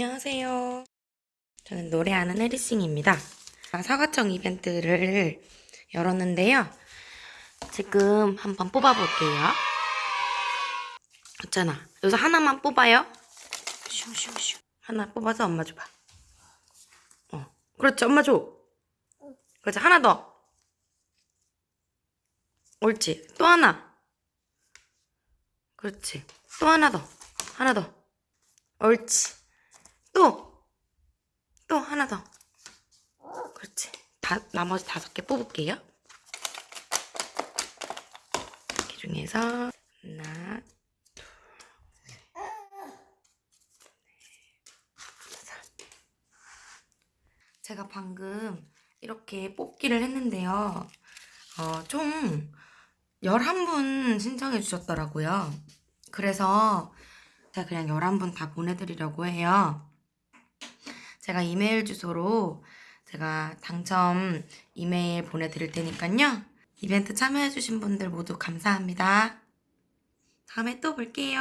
안녕하세요. 저는 노래하는 해리싱입니다. 사과청 이벤트를 열었는데요. 지금 한번 뽑아볼게요. 있잖아. 여기서 하나만 뽑아요. 슝슝슝. 하나 뽑아서 엄마 줘봐. 어. 그렇지, 엄마 줘. 그렇지, 하나 더. 옳지. 또 하나. 그렇지. 또 하나 더. 하나 더. 옳지. 하나 더. 그렇지. 다, 나머지 다섯 개 뽑을게요. 이 중에서 하나. 제가 방금 이렇게 뽑기를 했는데요. 어, 총 11분 신청해 주셨더라고요. 그래서 제가 그냥 11분 다 보내드리려고 해요. 제가 이메일 주소로 제가 당첨 이메일 보내드릴 테니까요. 이벤트 참여해주신 분들 모두 감사합니다. 다음에 또 볼게요.